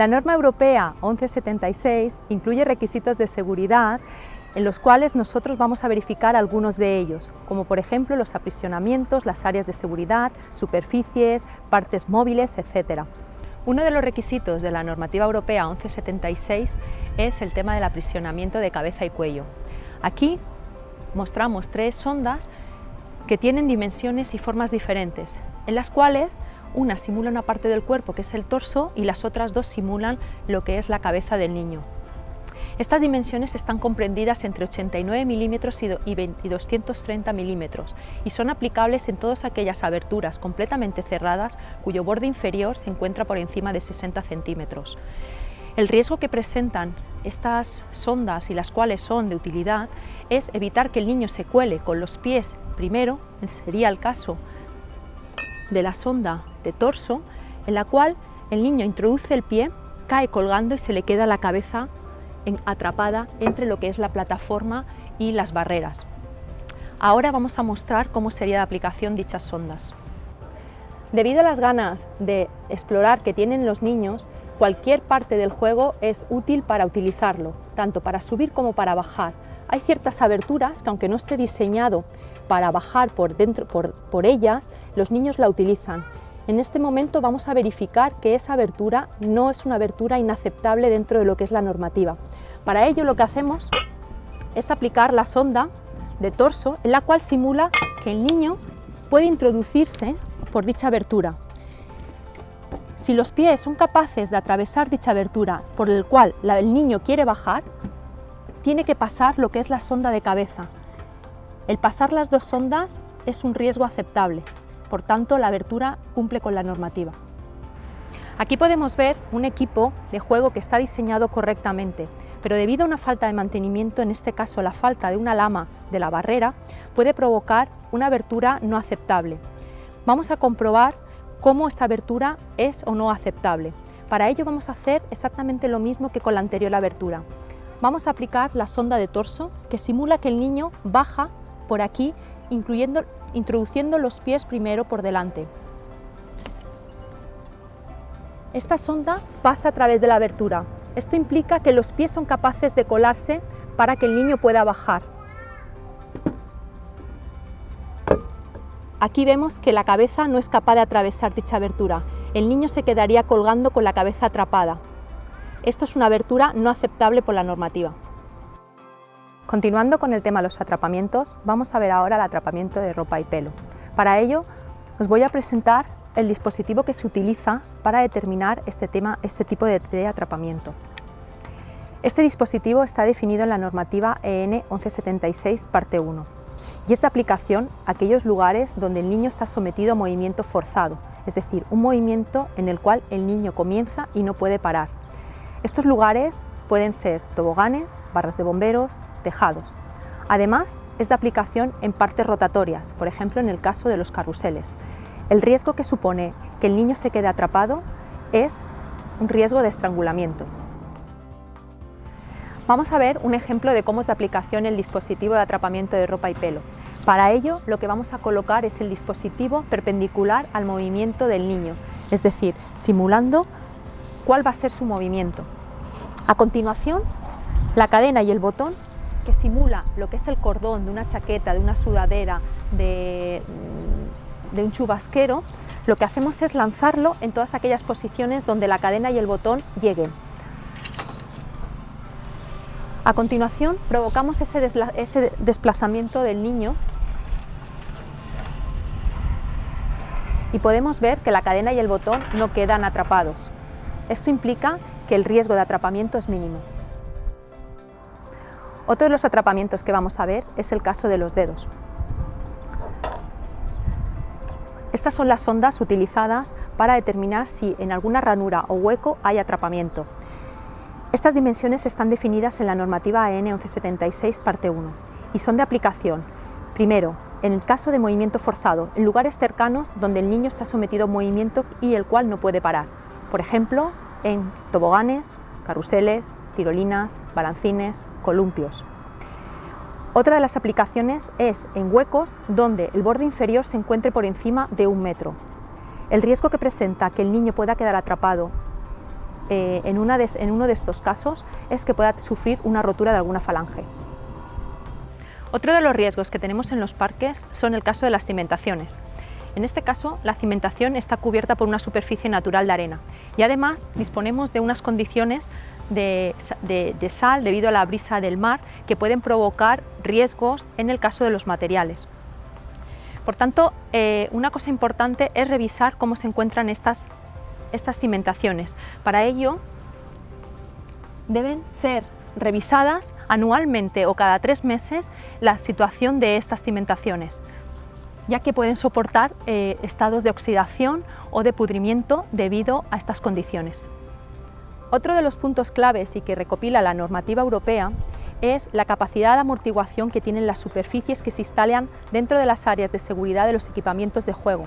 La norma europea 1176 incluye requisitos de seguridad en los cuales nosotros vamos a verificar algunos de ellos, como por ejemplo los aprisionamientos, las áreas de seguridad, superficies, partes móviles, etc. Uno de los requisitos de la normativa europea 1176 es el tema del aprisionamiento de cabeza y cuello. Aquí mostramos tres sondas que tienen dimensiones y formas diferentes, en las cuales una simula una parte del cuerpo que es el torso y las otras dos simulan lo que es la cabeza del niño. Estas dimensiones están comprendidas entre 89 milímetros y 230 milímetros y son aplicables en todas aquellas aberturas completamente cerradas cuyo borde inferior se encuentra por encima de 60 centímetros. El riesgo que presentan estas sondas y las cuales son de utilidad es evitar que el niño se cuele con los pies primero, sería el caso de la sonda de torso, en la cual el niño introduce el pie, cae colgando y se le queda la cabeza atrapada entre lo que es la plataforma y las barreras. Ahora vamos a mostrar cómo sería de aplicación dichas sondas. Debido a las ganas de explorar que tienen los niños, cualquier parte del juego es útil para utilizarlo, tanto para subir como para bajar. Hay ciertas aberturas que aunque no esté diseñado para bajar por, dentro, por, por ellas, los niños la utilizan. En este momento vamos a verificar que esa abertura no es una abertura inaceptable dentro de lo que es la normativa. Para ello lo que hacemos es aplicar la sonda de torso en la cual simula que el niño puede introducirse por dicha abertura. Si los pies son capaces de atravesar dicha abertura por el cual el niño quiere bajar, tiene que pasar lo que es la sonda de cabeza, el pasar las dos sondas es un riesgo aceptable, por tanto la abertura cumple con la normativa. Aquí podemos ver un equipo de juego que está diseñado correctamente, pero debido a una falta de mantenimiento, en este caso la falta de una lama de la barrera, puede provocar una abertura no aceptable. Vamos a comprobar cómo esta abertura es o no aceptable. Para ello vamos a hacer exactamente lo mismo que con la anterior abertura. Vamos a aplicar la sonda de torso que simula que el niño baja por aquí, incluyendo, introduciendo los pies primero por delante. Esta sonda pasa a través de la abertura. Esto implica que los pies son capaces de colarse para que el niño pueda bajar. Aquí vemos que la cabeza no es capaz de atravesar dicha abertura. El niño se quedaría colgando con la cabeza atrapada. Esto es una abertura no aceptable por la normativa. Continuando con el tema de los atrapamientos, vamos a ver ahora el atrapamiento de ropa y pelo. Para ello, os voy a presentar el dispositivo que se utiliza para determinar este, tema, este tipo de, de atrapamiento. Este dispositivo está definido en la normativa EN 1176, parte 1, y es de aplicación a aquellos lugares donde el niño está sometido a movimiento forzado, es decir, un movimiento en el cual el niño comienza y no puede parar. Estos lugares pueden ser toboganes, barras de bomberos, tejados. Además, es de aplicación en partes rotatorias, por ejemplo en el caso de los carruseles. El riesgo que supone que el niño se quede atrapado es un riesgo de estrangulamiento. Vamos a ver un ejemplo de cómo es de aplicación el dispositivo de atrapamiento de ropa y pelo. Para ello, lo que vamos a colocar es el dispositivo perpendicular al movimiento del niño, es decir, simulando cuál va a ser su movimiento. A continuación, la cadena y el botón que simula lo que es el cordón de una chaqueta, de una sudadera, de, mm, de un chubasquero, lo que hacemos es lanzarlo en todas aquellas posiciones donde la cadena y el botón lleguen. A continuación provocamos ese, ese, desplazamiento del niño y podemos ver que la cadena y el botón no quedan atrapados. Esto implica que el riesgo de atrapamiento es mínimo. Otro de los atrapamientos que vamos a ver es el caso de los dedos. Estas son las sondas utilizadas para determinar si en alguna ranura o hueco hay atrapamiento. Estas dimensiones están definidas en la normativa EN 1176 parte 1 y son de aplicación, primero, en el caso de movimiento forzado, en lugares cercanos donde el niño está sometido a movimiento y el cual no puede parar. Por ejemplo, en toboganes, carruseles, tirolinas, balancines, columpios. Otra de las aplicaciones es en huecos donde el borde inferior se encuentre por encima de un metro. El riesgo que presenta que el niño pueda quedar atrapado eh, en, en uno de estos casos es que pueda sufrir una rotura de alguna falange. Otro de los riesgos que tenemos en los parques son el caso de las cimentaciones. En este caso, la cimentación está cubierta por una superficie natural de arena y además disponemos de unas condiciones de, sal debido a la brisa del mar que pueden provocar riesgos en el caso de los materiales. Por tanto, eh, una cosa importante es revisar cómo se encuentran estas, estas cimentaciones. Para ello, deben ser revisadas anualmente o cada tres meses la situación de estas cimentaciones ya que pueden soportar eh, estados de oxidación o de pudrimiento debido a estas condiciones. Otro de los puntos claves y que recopila la normativa europea es la capacidad de amortiguación que tienen las superficies que se instalan dentro de las áreas de seguridad de los equipamientos de juego.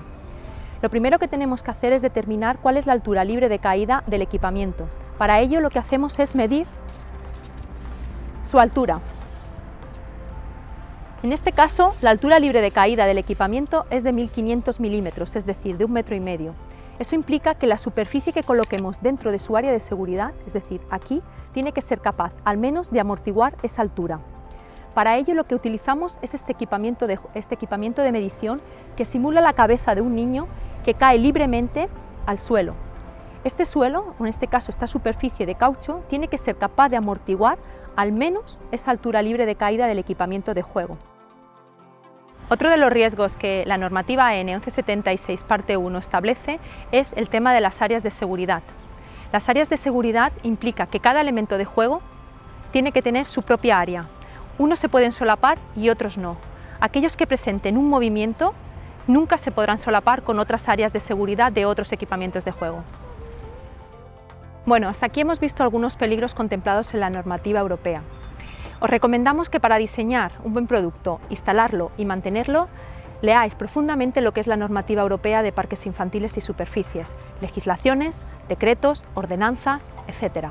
Lo primero que tenemos que hacer es determinar cuál es la altura libre de caída del equipamiento. Para ello lo que hacemos es medir su altura, en este caso, la altura libre de caída del equipamiento es de 1500 milímetros, es decir, de un metro y medio. Eso implica que la superficie que coloquemos dentro de su área de seguridad, es decir, aquí, tiene que ser capaz al menos de amortiguar esa altura. Para ello lo que utilizamos es este equipamiento de, este equipamiento de medición que simula la cabeza de un niño que cae libremente al suelo. Este suelo, o en este caso esta superficie de caucho, tiene que ser capaz de amortiguar al menos esa altura libre de caída del equipamiento de juego. Otro de los riesgos que la normativa N 1176 parte 1 establece es el tema de las áreas de seguridad. Las áreas de seguridad implica que cada elemento de juego tiene que tener su propia área. Unos se pueden solapar y otros no. Aquellos que presenten un movimiento nunca se podrán solapar con otras áreas de seguridad de otros equipamientos de juego. Bueno, hasta aquí hemos visto algunos peligros contemplados en la normativa europea. Os recomendamos que para diseñar un buen producto, instalarlo y mantenerlo, leáis profundamente lo que es la normativa europea de parques infantiles y superficies, legislaciones, decretos, ordenanzas, etc.